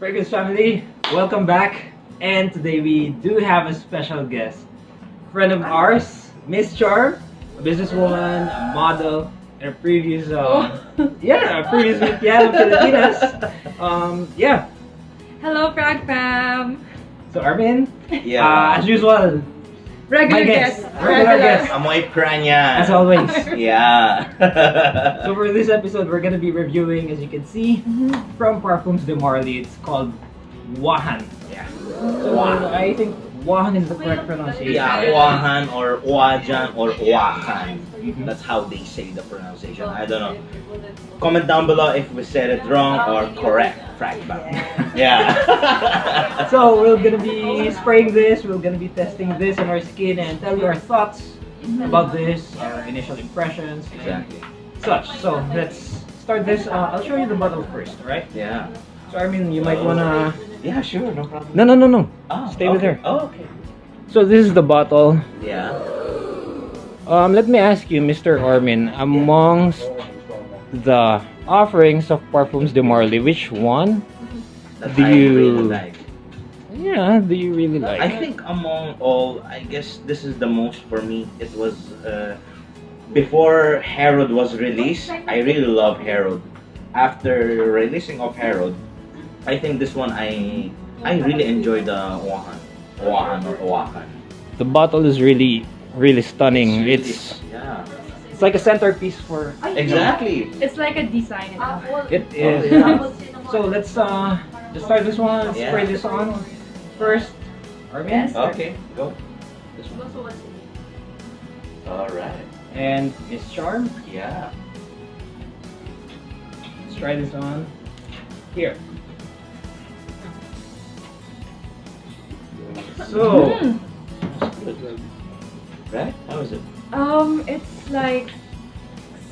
Fragrance family, welcome back. And today we do have a special guest. Friend of ours, Miss Charm, a businesswoman, a model, and a previous, um, yeah, a previous Miss Piano Filipinas. Um, yeah. Hello, Frag Fam! So Armin, Yeah. uh, as usual, Regular My guest. guest. Regular guest. Amoy pranya. as always. Yeah. So for this episode, we're gonna be reviewing, as you can see, Mhm. from Parfums de Marly. It's called Wahan. yeah. So I think Wahan is the correct pronunciation. Yeah, Wahan or Wajan or Wakan. Mhm. That's how they say the pronunciation. I don't know. Comment down below if we said it wrong or correct. Fragment. Yeah. So we're gonna be spraying this. We're gonna be testing this on our skin and tell you our thoughts about this, our initial impressions, exactly. such. So let's start this. Uh, I'll show you the bottle first, alright? Yeah. So I mean, you might wanna. Yeah, sure, no problem. No, no, no, no. Oh, Stay with her. Oh, okay. So this is the bottle. Yeah. Um, let me ask you, Mr. Ormin, amongst the offerings of Parfums de Marly, which one? That Do I you- really like. Yeah, do you really like? I think among all, I guess this is the most for me. It was uh, before Herod was released. I really love Herod. After releasing of Herod, I think this one I I really enjoy the Wahan, Wahan or Wakan. the bottle is really, really stunning. really- It's yeah, it's like a centerpiece for. exactly. It's like a design. and all. It is. yeah. So let's uh, just start this one. Let's Yeah. spray this on first. Armin Yes. Okay, go. This one. All right. and Miss Charm. Yeah. Let's try this on. Here. So. Mm. Right? How is it? Um, it's like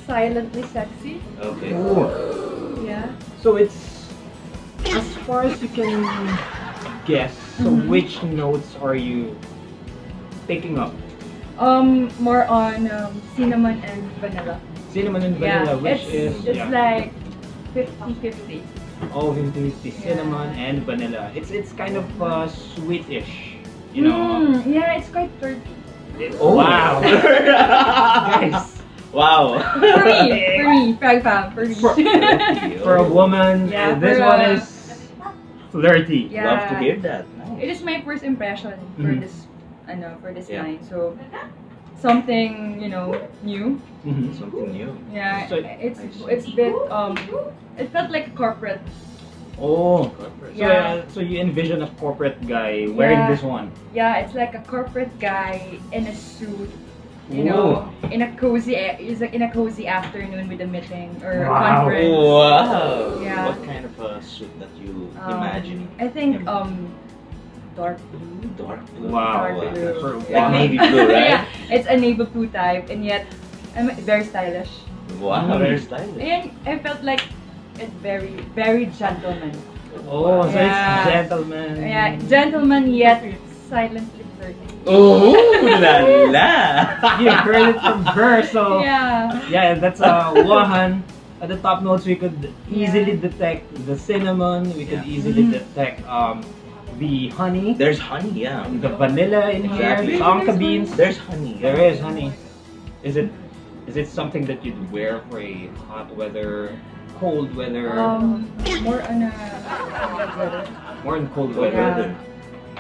silently sexy. Okay. Ooh. Yeah. So it's as far as you can guess. So Mhm. which notes are you picking up? Um, more on um, cinnamon and vanilla. Cinnamon and yeah. vanilla, which it's is it's yeah. like 50-50. oh 50 50 Yeah. cinnamon and vanilla. It's it's kind of uh, sweetish, you know. Mm, yeah, it's quite dirty. It's- Oh. Wow, guys. Wow. For me, for me, Frag Fam, for me. For- For a woman, Yeah, this for one a- is flirty. Yeah. Love to hear that. It Nice. is my first impression for Mhm. this, ano, for this Yeah. line. So, something, you know, new. Mhm. Something new. Yeah, So- it's it's bit um, it felt like corporate. Oh, so, Yeah. uh, so you envision a corporate guy wearing Yeah. this one. Yeah, it's like a corporate guy in a suit, you Ooh. know, in a cozy, is like in a cozy afternoon with a meeting or a conference. Wow. Yeah. What kind of a suit that you Um, imagine? I think um, dark blue. Dark blue. Wow. Dark blue. Like one- navy blue, right? yeah, it's a navy blue type, and yet I'm very stylish. Wow, Mm. very stylish. And I felt like it's very, very gentleman. Oh, so Yeah. it's gentleman. Yeah, gentleman yet silently flirty. Oh, la la. you heard it from her, so Yeah. yeah, that's uh, Wahan. At the top notes, we could easily detect the cinnamon. We could Yeah. easily Mhm. detect um, the honey, There's honey, yeah. the vanilla in Exactly. here, tonka beans. There's honey. There is honey. Is it is it something that you'd wear for a hot weather, cold weather, Um, more on a weather. more in cold Cold weather? weather.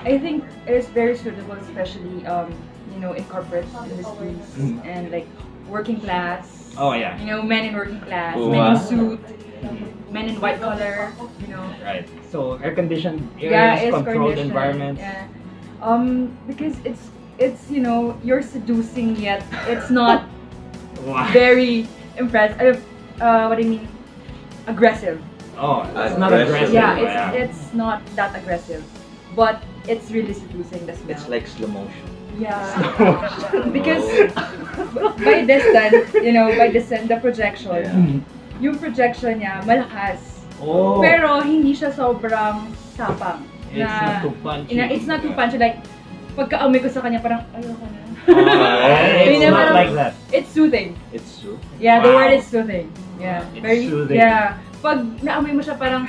I think it is very suitable, especially um, you know, in corporate industries Mhm. and like working class. Oh yeah, You know, men in working class, Wow. men in suit, men in white collar. You know. right. So air conditioned yeah, areas, it's controlled conditioned, environments. Yeah. Um, because it's it's you know you're seducing yet it's not Wow. very impressive. Uh, uh, what do you mean? Aggressive. Oh, it's not Aggressive. Yeah, it's it's not that aggressive, but it's really seducing the smell. It's like slow motion. yeah, because by distance, you know, by distance, the projection, Yeah. Yung projection niya malakas, Oh, pero hindi siya sobrang tapang. it's not too punchy. Ina, it's not too punchy. Like, pagka-amoy ko sa kanya, parang, ayoko na. Ah, it's not naman- like that. It's soothing. It's soup. Yeah, the Wow. word is soothing. Yeah. It's very, soothing. Yeah. Pag naamoy mo siya, parang,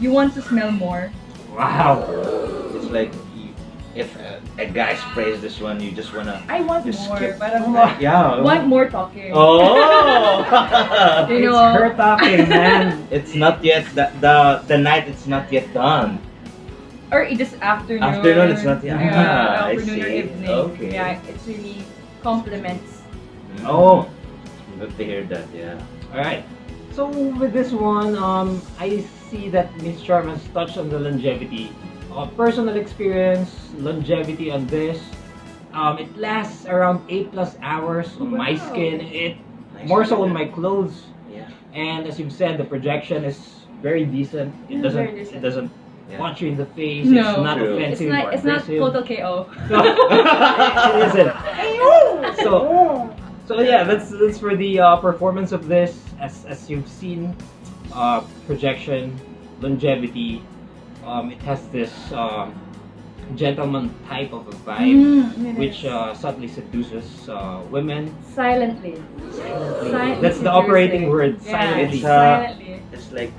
you want to smell more. Wow. It's like if a, a guy sprays this one, you just wanna I want just more, skip. parang Yeah. want more talking. Oh. You it's know. her talking, man. it's not yet the, the the night. It's not yet done. Or it just afternoon. Afternoon, it's not- yeah, Yeah, I afternoon or see. evening. Okay. Yeah, it's really compliments. Oh. Good to hear that. Yeah. All right. So with this one, um, I see that Miss Charm has touched on the longevity. Uh, personal experience, longevity on this. Um, it lasts around eight plus hours on my skin. It Nice more so on my clothes. Yeah. And as you've said, the projection is very decent. It Yeah, doesn't. very decent. It doesn't Yeah. punch you in the face. No. It's not True. It's offensive not it's not total KO. No, it isn't. So, so yeah, that's that's for the uh, performance of this. As as you've seen, uh, projection, longevity. Um, it has this um, gentleman type of a vibe, Mm, it which is. uh, subtly seduces uh, women. silently. Silently. Silently That's the operating word. Yeah, Silently. It's, uh, silently. It's like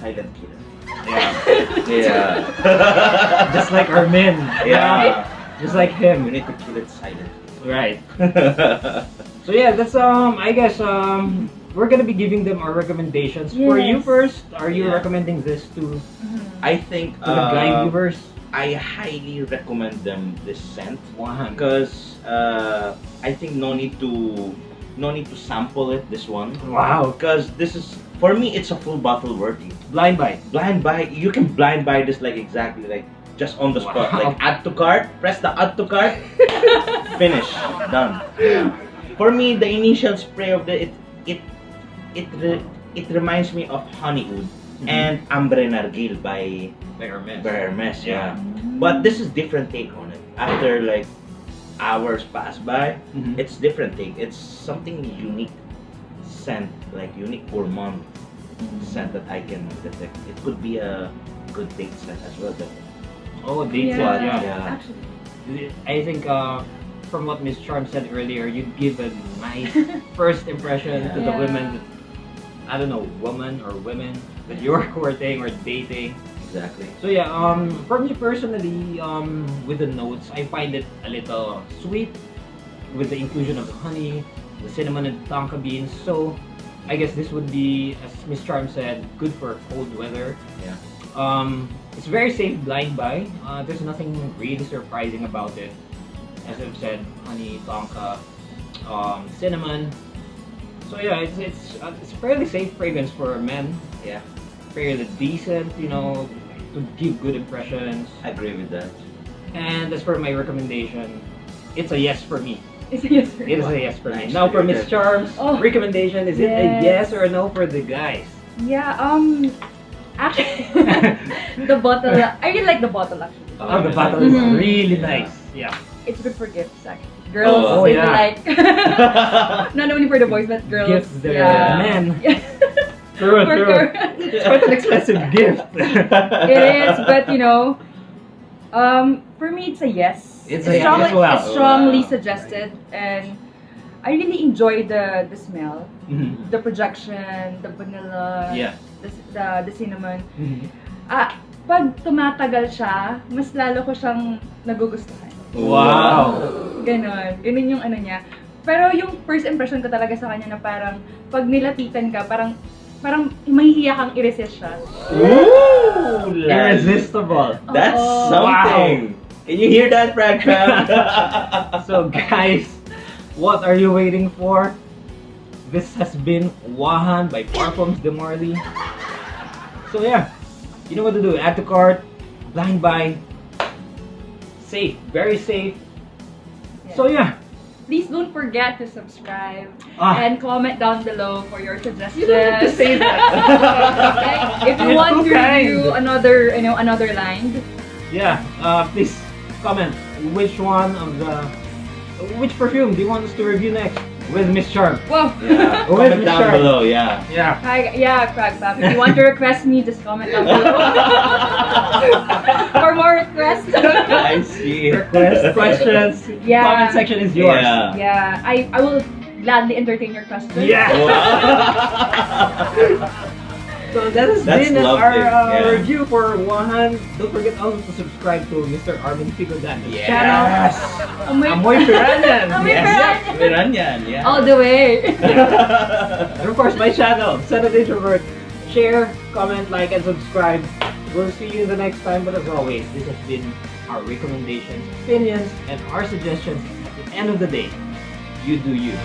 silent killer. Yeah. Yeah. Just like our men. yeah. Just like You him. need to kill it silently. Right. So yeah, that's um. I guess um. We're gonna be giving them our recommendations. For you first, are you Yeah. recommending this to Mhm. I think to the guy uh, viewers? I highly recommend them this scent One. because uh, I think no need to no need to sample it this one Wow. because this is for me it's a full bottle worthy. Blind buy. Blind buy you can blind buy this like exactly like just on the spot Wow. like add to cart press the add to cart finish done. Yeah. For me the initial spray of the it it it re, it reminds me of Honeywood and Ambre Narguilé by By our by Hermes yeah. But this is different take on it. After like hours pass by, Mhm. it's different take. It's something unique scent, like unique gourmand scent that I can detect. It could be a good date scent as well. But Oh, dates. yeah, Yeah. yeah. Actually. I think uh, from what Miss Charm said earlier, you'd give a nice first impression to the Yeah. women. I don't know, woman or women that you're courting or dating. exactly. So yeah, um, for me personally, um, with the notes, I find it a little sweet with the inclusion of the honey, the cinnamon and tonka beans. So I guess this would be, as Miss Charm said, good for cold weather. Yeah. Um, it's very safe blind buy. Uh, there's nothing really surprising about it. As I've said, honey, tonka, um, cinnamon. So yeah, it's it's uh, it's a fairly safe fragrance for men. Yeah, Fairly decent, you know, to give good impressions. I agree with that. And as for my recommendation, it's a yes for me. It's a yes for me. It is me. a yes for me. Nice Now to for Miss. Charms, Oh. recommendation, is it a Yes. yes or a no for the guys? Yeah, um actually the bottle I really like the bottle actually. Oh, the bottle is Mhm. really Yeah. nice. Yeah. It's good for gifts actually. Girls Oh, yeah. like not only for the boys but girls. Gifts their yeah. men. Yeah. True, For true. It's quite an expensive gift. it is, but you know, um, for me it's a yes. It's a yes strongly, as well. It's strongly Wow. suggested, and I really enjoy the the smell, Mhm. the projection, the vanilla, Yeah. the, the the cinnamon. Mhm. Ah, pag tumatagal siya, mas lalo ko siyang nagugustuhan. Wow. Ganon. Ganon yung ano niya. Pero yung first impression ko talaga sa kanya na parang pag nilapitan ka, parang parang mahihiya kang i-resist siya. Ooh. Irresistible. That's Oo. something. Can you hear that, Frank? So guys, what are you waiting for? This has been Wahan by Parfums de Marley. So yeah, you know what to do. Add to cart, blind buy, safe, very safe. So yeah, Please don't forget to subscribe Ah. and comment down below for your suggestions. You don't have to say that. Okay? If you You're want to kind. review another, you know, another line, yeah. Uh, please comment which one of the which perfume do you want us to review next with Miss Charm. wow. yeah, Who is comment oh, Miss down Charm? below. Yeah. Yeah. Hi, yeah, Crag Pap. If you want to request me, just comment down below. For more requests. I see. Request questions. Yeah. Comment section is yours. Yeah. yeah, I, I will gladly entertain your questions. Yeah. Wow. So that has That's been lovely, our uh, yeah. review for Wuhan. Don't forget also to subscribe to Mr. Armin Figo Daniels Yes. channel. Amoy, Amoy Piranhan. Amoy yes. Piranhan. Piranhan, yeah. All the way. And of course, my channel, Son of Introvert. Share, comment, like, and subscribe. We'll see you the next time. But as always, this has been our recommendations, opinions, and our suggestions. At the end of the day, you do you.